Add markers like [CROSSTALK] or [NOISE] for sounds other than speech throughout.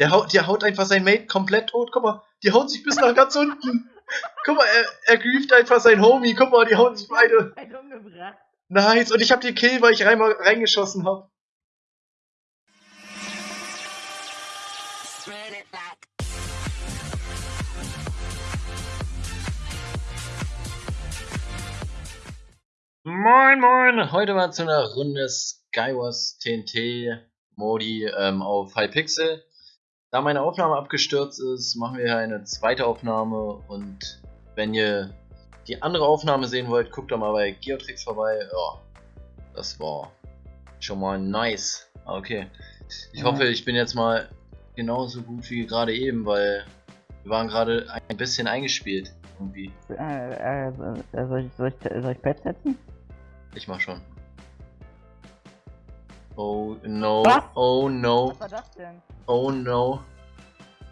Der haut, der haut einfach sein Mate komplett tot. Guck mal, die hauen sich bis nach ganz unten. Guck mal, er, er grieft einfach sein Homie. Guck mal, die hauen sich beide. Ein umgebracht. Nice. Und ich hab den Kill, weil ich rein, reingeschossen hab. Moin moin, heute mal zu einer Runde Skywars TNT Modi ähm, auf Hypixel. Da meine Aufnahme abgestürzt ist, machen wir hier eine zweite Aufnahme und wenn ihr die andere Aufnahme sehen wollt, guckt doch mal bei Geotrix vorbei. Ja, das war schon mal nice. Ah, Okay, ich hoffe, ich bin jetzt mal genauso gut wie gerade eben, weil wir waren gerade ein bisschen eingespielt irgendwie. Äh, äh, soll, ich, soll, ich, soll ich Pet setzen? Ich mach schon. Oh no, Was? oh no, Was war das denn? oh no,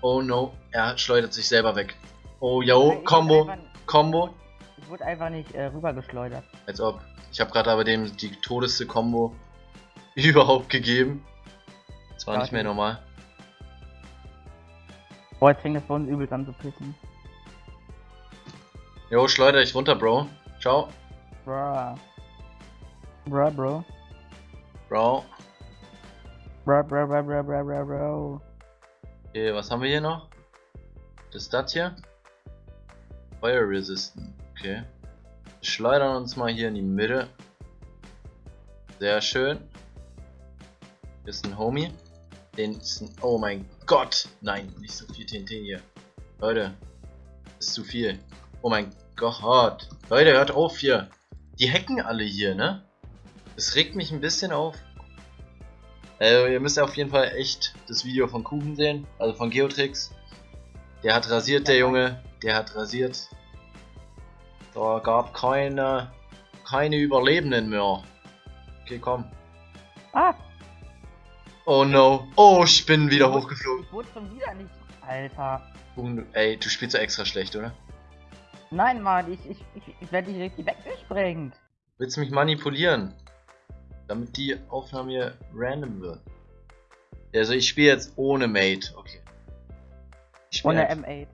oh no. Er schleudert sich selber weg. Oh yo, Ich wurde Combo, einfach- Combo. Ich wurde einfach nicht äh, rübergeschleudert. Als ob. Ich habe gerade aber dem die todeste Combo [LAUGHS] überhaupt gegeben. Das war Ja, nicht mehr normal. Boah, jetzt fängt das bei uns übel an zu pissen. Jo, schleuder dich runter, Bro. Ciao, Bruh. Bruh, bro. Bro. Bruh, bruh, bruh, bruh, bruh, bruh, bro. Okay, was haben wir hier noch? Das ist das hier? Fire Resistant. Okay. Wir schleudern uns mal hier in die Mitte. Sehr schön. Hier ist ein Homie. Den ist ein Oh mein Gott! Nein, nicht so viel TNT hier. Leute, das ist zu viel. Oh mein Gott. Leute, hört auf hier. Die hacken alle hier, ne? Das regt mich ein bisschen auf. Äh, ihr müsst auf jeden Fall echt das Video von Kuchen sehen, also von Geotrix. Der hat rasiert, der Junge. Der hat rasiert. Da gab keine, keine Überlebenden mehr. Okay, komm. Ah! Oh no. Oh, ich bin wieder hochgeflogen. Ich wurde schon wieder nicht. Alter. Du- ey, du spielst ja extra schlecht, oder? Nein, Mann, ich, ich, ich, ich werde dich richtig weggesprengt. Willst du mich manipulieren? Damit die Aufnahme hier random wird. Also ich spiele jetzt ohne Mate, okay. Ohne einfach- M8.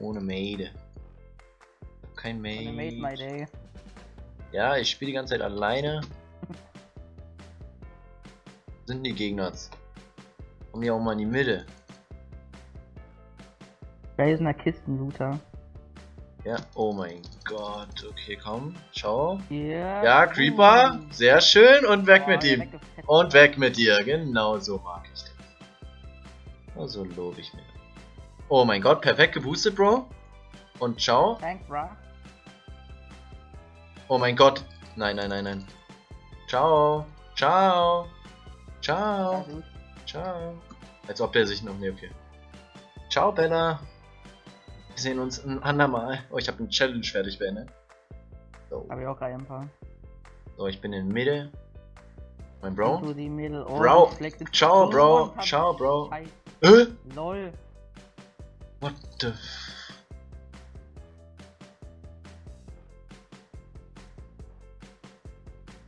ohne Mate. Kein Mate. Ohne Made My Day. Ja, ich spiele die ganze Zeit alleine. [LAUGHS] Sind die Gegner? Komm hier auch mal in die Mitte. Geisener Kistenlooter. Ja, oh mein Gott. Okay, komm. Ciao. Ja. Ja, Creeper. Sehr schön. Und weg Boah, mit ihm. weggefetzt. Und weg mit dir. Genau so mag ich das. Oh, so lobe ich mir. Oh mein Gott, perfekt geboostet, Bro. Und ciao. Thanks, bruh. Oh mein Gott. Nein, nein, nein, nein. Ciao. Ciao. Ciao. Ciao. Als ob der sich noch. Ne, okay. Ciao, Bella. Wir sehen uns ein andermal. Oh, ich habe eine Challenge fertig beendet. So. Hab ich auch gerade ein paar. so, ich bin in Mitte. Mein Bro. Into the middle. Oh, Bro. Ciao, Bro. Ciao, Bro. Scheiß- Äh? Lol. What the f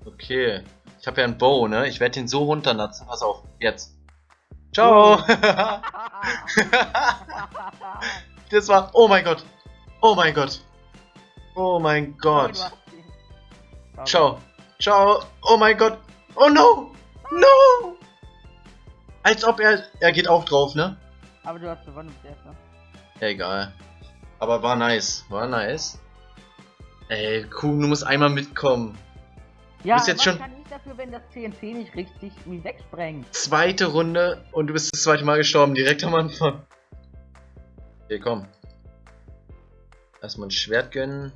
Okay. Ich habe ja einen Bow, ne? Ich werde ihn so runternatzen. Pass auf. Jetzt. Ciao. [LAUGHS] [LAUGHS] das war. Oh mein Gott. Oh mein Gott. Oh mein Gott. Ciao. Ciao. Oh mein Gott. Oh no. No. Als ob er. Er geht auch drauf, ne? Aber du hast gewonnen bis jetzt, ne? Egal. Aber war nice. War nice. Ey, Kuhn, du musst einmal mitkommen. Ja, bist jetzt schon- kann ich dafür, wenn das TNT nicht richtig mich wegsprengt? Zweite Runde und du bist das zweite Mal gestorben, direkt am Anfang. Okay, komm. Erstmal ein Schwert gönnen.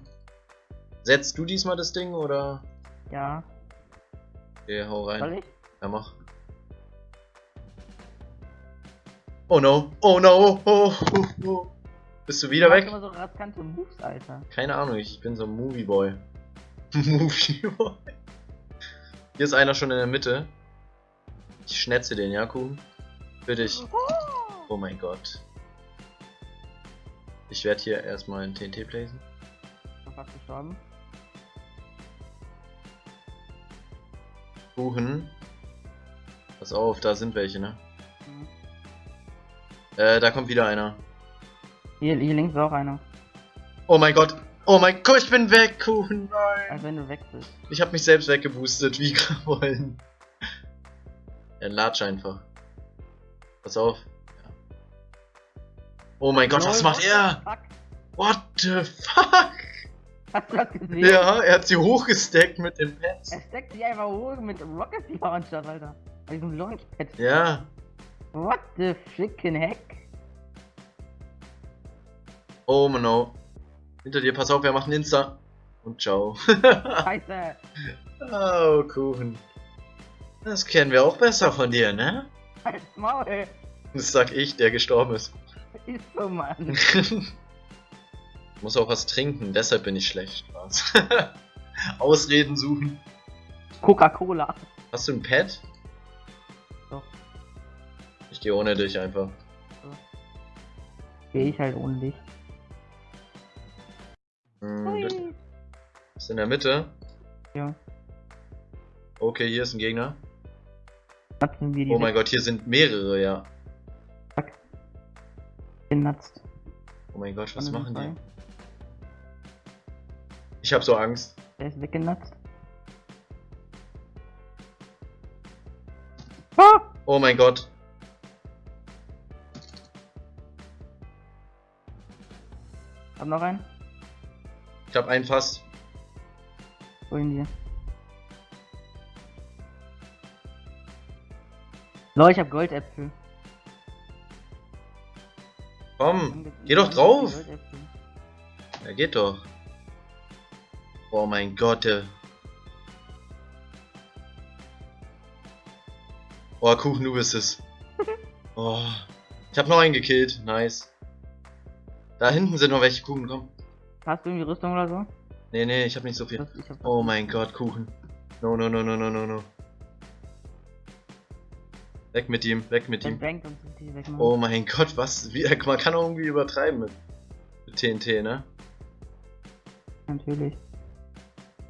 Setzt du diesmal das Ding oder? Ja, Okay, hau soll rein. ich? Ja, mach. Oh no, oh no, oh, oh, oh. Bist du wieder Du weg? immer so riskante Moves, Alter. Keine Ahnung, ich bin so ein Movieboy. [LAUGHS] Movieboy. Hier ist einer schon in der Mitte. Ich schnetze den, ja, Kuhn? Für dich. Oh mein Gott. Ich werde hier erstmal ein TNT placen. Schon fast gestorben. Kuchen. Pass auf, da sind welche, ne? Mhm. Äh, da kommt wieder einer. Hier, hier links ist auch einer. Oh mein Gott. Oh mein Gott, ich bin weg, Kuchen. Nein. Als wenn du weg bist. Ich habe mich selbst weggeboostet, wie wollen. Er latscht einfach. Pass auf. Oh mein Gott, was macht er? What the fuck? Hast du das gesehen? Ja, er hat sie hochgesteckt mit dem Pets. Er steckt sich einfach hoch mit Rocket Launcher, Alter. Mit diesem Launchpad. Ja. What the freaking heck? Oh no. Hinter dir, pass auf, macht einen Insta. Und ciao. Scheiße. [LAUGHS] oh, Kuchen. Das kennen wir auch besser von dir, ne? Halt's Maul. Das sag ich, der gestorben ist. Ist so, Mann. ich [LAUGHS] muss auch was trinken, deshalb bin ich schlecht. [LAUGHS] Ausreden suchen. Coca-Cola. Hast du ein Pad? Doch. Ich gehe ohne dich einfach. Geh ich halt ohne dich. Hm, ist in der Mitte. Ja. Okay, hier ist ein Gegner. Oh mein Gott, hier sind mehrere, ja. Genatzt. Oh mein Gott, was machen die? Ich hab so Angst. Der ist weggenatzt. Ah! Oh mein Gott. Hab noch einen? Ich hab einen fast. Wohin dir? Leute, ich hab Goldäpfel. Komm, geh doch drauf. Ja, geht doch. Oh mein Gott. Oh, Kuchen, du bist es. [LAUGHS] Oh. Ich hab noch einen gekillt. Nice. Da hinten sind noch welche Kuchen, komm. Hast du irgendwie Rüstung oder so? Nee, nee, ich hab nicht so viel. Oh mein Gott, Kuchen. No, no, no, no, no, no, no. Weg mit ihm, weg mit ihm. Oh mein Gott, was? Wie, [LAUGHS] man kann auch irgendwie übertreiben mit, mit TNT, ne? Natürlich.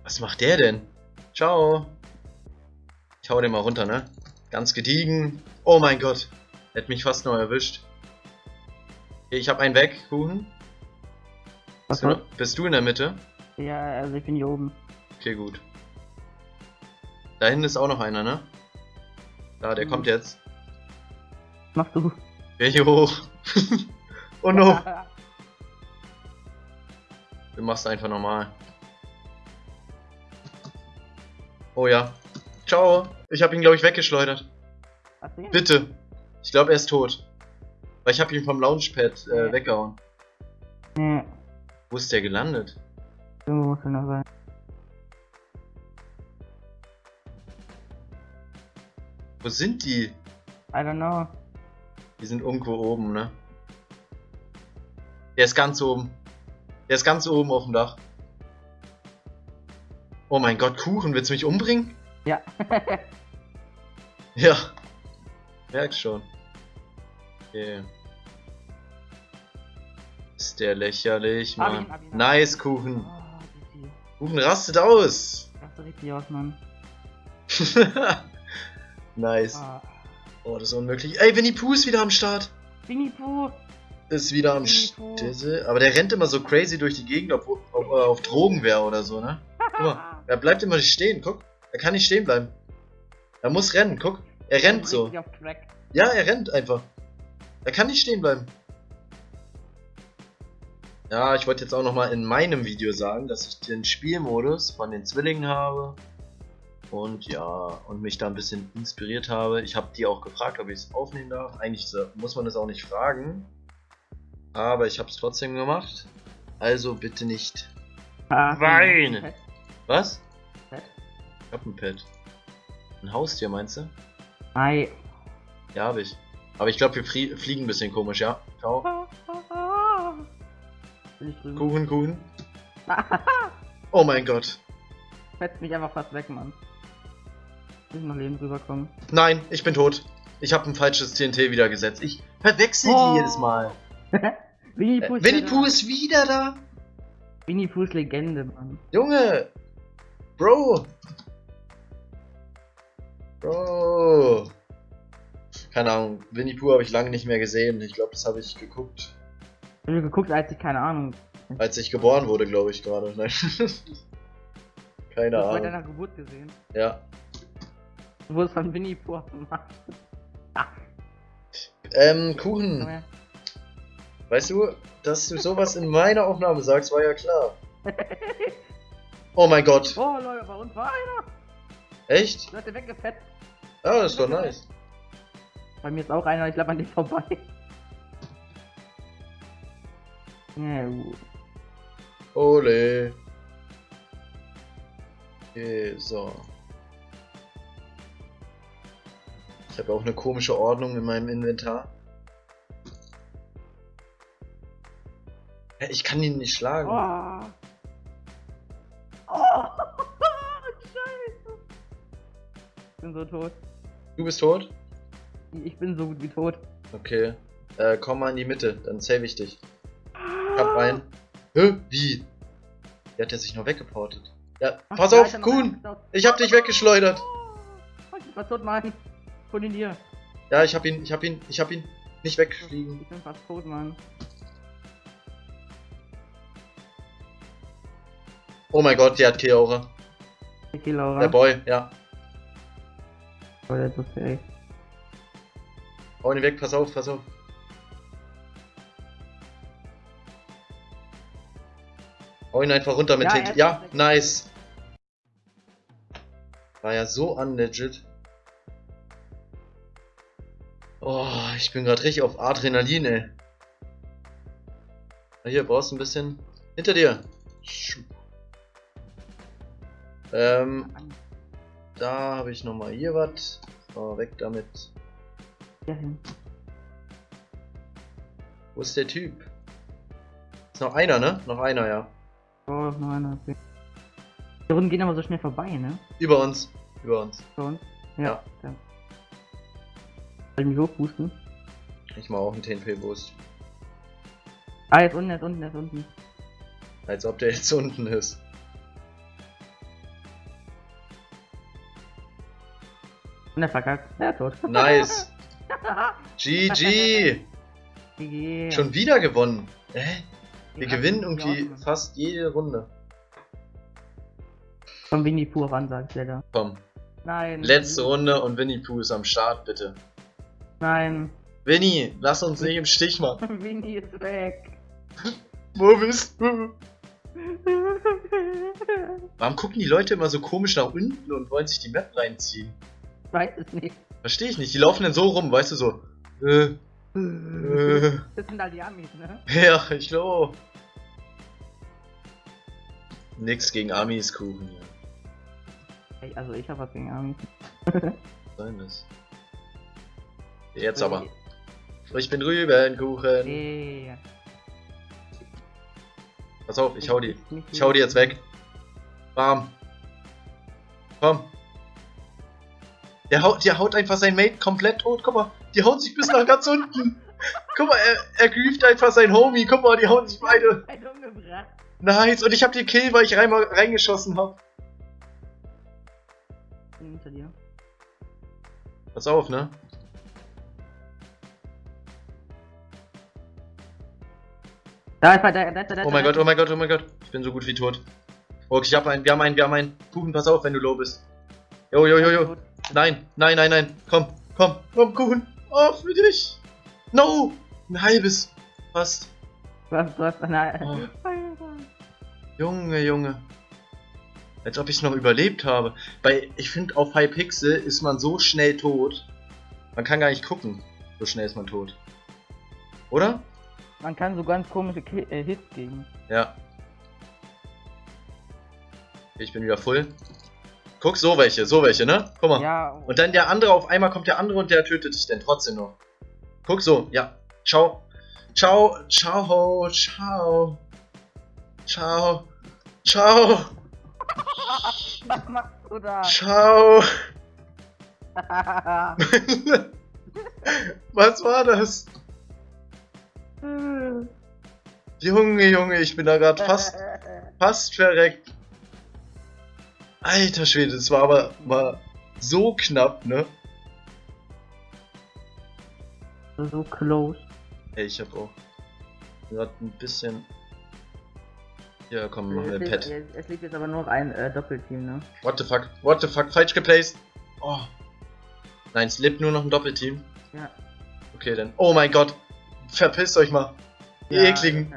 Was macht der denn? Ciao. Ich hau den mal runter, ne? Ganz gediegen. Oh mein Gott. Hätte mich fast noch erwischt. Okay, ich hab einen weg, Kuchen. Was Bist du, bist du in der Mitte? Ja, also ich bin hier oben. Okay, gut. Da hinten ist auch noch einer, ne? Da, der Mhm. kommt jetzt. Was machst du? Geh hier hoch. [LAUGHS] oh no. [LAUGHS] Du machst einfach normal. Oh ja. Ciao. Ich habe ihn, glaube ich, weggeschleudert. Bitte. Ich glaube, er ist tot. Weil ich habe ihn vom Launchpad äh, weggehauen. Nee, Wo ist der gelandet? irgendwo muss er noch sein. Wo sind die? I don't know. Die sind irgendwo oben, ne? Der ist ganz oben. Der ist ganz oben auf dem Dach. Oh mein Gott, Kuchen, willst du mich umbringen? Ja. [LAUGHS] Ja. Merk schon. Okay. Ist der lächerlich, Hab Mann. ihn, hab ihn, hab ihn. Nice, Kuchen. Oh. Kuchen rastet aus. Das sieht richtig aus, Mann. [LAUGHS] nice. Ah. Oh, das ist unmöglich. Ey, Winnie Pooh ist wieder am Start. Winnie Pooh. Ist wieder am. Start. Aber der rennt immer so crazy durch die Gegend, ob, ob er auf Drogen wäre oder so, ne? Guck mal, [LAUGHS] er bleibt immer nicht stehen, guck. Er kann nicht stehen bleiben. Er muss rennen, guck. Er rennt so. Ja, er rennt einfach. Er kann nicht stehen bleiben. Ja, ich wollte jetzt auch nochmal in meinem Video sagen, dass ich den Spielmodus von den Zwillingen habe. Und ja, und mich da ein bisschen inspiriert habe. Ich habe die auch gefragt, ob ich es aufnehmen darf. Eigentlich muss man das auch nicht fragen. Aber ich habe es trotzdem gemacht. Also bitte nicht. Ah, Wein. Pet, Was? Pet. Ich hab ein Pet. Ein Haustier, meinst du? Ei. Ja, habe ich. Aber ich glaube, wir flie fliegen ein bisschen komisch, ja. Ciao. Kuchen, Kuchen. [LAUGHS] Oh mein Gott. Fetzt mich einfach fast weg, Mann. Will ich noch lebend rüberkommen. Nein, ich bin tot. Ich habe ein falsches TNT wieder gesetzt. Ich verwechsel Oh. die jedes Mal. [LAUGHS] Winnie Äh, Pooh ist Winnie wieder Pooh da. ist wieder da. Winnie Pooh ist Legende, Mann. Junge. Bro. Bro. Keine Ahnung, Winnie Pooh habe ich lange nicht mehr gesehen. Ich glaube, das habe ich geguckt, Ich hab geguckt, als ich keine Ahnung. als ich geboren wurde, glaube ich gerade. [LAUGHS] Nein. Keine Das bei Ahnung. deiner Geburt gesehen. Ja. Du wurdest von Winnie Pooh gemacht. Ähm, Kuchen. Weißt du, dass du sowas in meiner Aufnahme sagst, war ja klar. Oh mein Gott. Oh Leute, bei uns war einer. Echt? Du hast den weggefetzt. Ja, das ist doch nice. Bei mir ist auch einer, ich glaube an dich vorbei. Ja, gut. Ole. Okay, so. Ich habe auch eine komische Ordnung in meinem Inventar. Ich kann ihn nicht schlagen. Oh. Oh. [LAUGHS] Scheiße. Ich bin so tot. Du bist tot? Ich bin so gut wie tot. Okay. Äh, komm mal in die Mitte, dann save ich dich. Ich hab einen. Hä? Wie? Der hat ja sich noch weggeportet. Ja, Ach, pass auf, Kuhn! Ich hab dich weggeschleudert! Oh, ich fast tot, Mann. Von in dir. Ja, ich hab ihn, ich hab ihn, ich hab ihn nicht wegfliegen. Ich bin fast tot, Mann. Oh mein Gott, der hat Kill-Aura. Der Boy, ja. Oh, der ist so fähig. Hau ihn weg, pass auf, pass auf. Hau ihn einfach runter mit Ja, Hit. Ja, nice. War ja so unlegit. Oh, ich bin gerade richtig auf Adrenalin, ey. Hier, brauchst du ein bisschen. Hinter dir. Ähm, da habe ich nochmal hier was. So, weg damit. Hin. Wo ist der Typ? Ist noch einer, ne? Noch einer, ja. Oh, noch einer. Okay. Die Runden gehen aber so schnell vorbei, ne? Über uns. Über uns. Schon. Ja. Ja. ja. Soll ich mich hochboosten? Ich mach auch einen TNP-Boost. Ah, jetzt unten, jetzt unten, jetzt unten. Als ob der jetzt unten ist. Und er verkackt. Ja, tot. Nice. [LAUGHS] GG. GG. Schon wieder gewonnen. Hä? Wir Ja, gewinnen irgendwie fast jede Runde. Von Winnie Pooh ran, sagt der da. Komm. Nein. Letzte Runde und Winnie Pooh ist am Start, bitte. Nein. Winnie, lass uns nicht im Stich machen. [LAUGHS] Winnie ist weg. Wo bist du? Warum gucken die Leute immer so komisch nach unten und wollen sich die Map reinziehen? Ich weiß es nicht. Verstehe ich nicht. Die laufen dann so rum, weißt du so. Äh, äh. Das sind halt die Amis, ne? Ja, ich glaube. Nix gegen Amis Kuchen hier. Ey, Also ich hab was gegen Amis. Sein das. Jetzt aber. Ich bin Rübenkuchen. Nee. Pass auf, ich hau die. Ich hau die jetzt weg. Bam. Komm. Der haut, der haut einfach sein Mate komplett tot. Guck mal, die hauen sich bis nach ganz unten. [LAUGHS] Guck mal, er, er grieft einfach sein Homie. Guck mal, die hauen sich beide. Nice. Und ich hab den Kill, weil ich rein, reingeschossen hab. Bin hinter dir. Pass auf, ne? Da ist er, da, da, da. Oh mein Gott, oh mein Gott, oh mein Gott. Ich bin so gut wie tot. Okay, ich hab einen, wir haben einen, wir haben einen. Kuchen, pass auf, wenn du low bist. Jo, jo, jo, jo. Nein, nein, nein, nein. Komm, komm, komm, Kuchen. Oh, für dich. No. Ein halbes. Fast. Du hast eine. Oh. Junge, Junge. Als ob ich noch überlebt habe. Bei, ich finde, auf Hypixel ist man so schnell tot. Man kann gar nicht gucken. So schnell ist man tot. Oder? Man kann so ganz komische Ki äh, Hits gegen. Ja. Ich bin wieder voll. Guck, so welche, so welche, ne? Guck mal. Ja, Und dann der andere, auf einmal kommt der andere und der tötet dich dann trotzdem noch. Guck so, ja. Ciao. Ciao, ciao, ciao. Ciao. Ciao. [LAUGHS] was machst du da? Ciao. [LAUGHS] Was war das? Junge, Junge, ich bin da gerade fast, [LAUGHS] fast verreckt. Alter Schwede, das war aber war so knapp, ne? so close. Ey, ich hab auch gerade ein bisschen. Ja, komm, machen wir Pet. es, es liegt jetzt aber nur noch ein äh, Doppelteam, ne? What the fuck? What the fuck? Falsch geplaced. Oh. Nein, es lebt nur noch ein Doppelteam. Ja. Okay, dann. Oh mein Gott. Verpisst euch mal. Die ja, ekligen.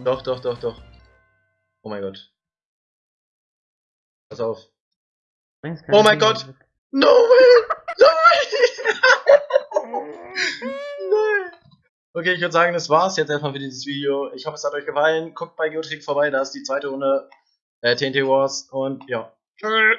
Chance. Doch, doch, doch, doch. Oh mein Gott. Pass auf. Oh mein Gott. No way! No way! [LAUGHS] Nein! Okay, ich würde sagen, das war's jetzt erstmal für dieses Video. Ich hoffe, es hat euch gefallen. Guckt bei Geotrick vorbei, da ist die zweite Runde äh, TNT Wars und ja. Tschüss.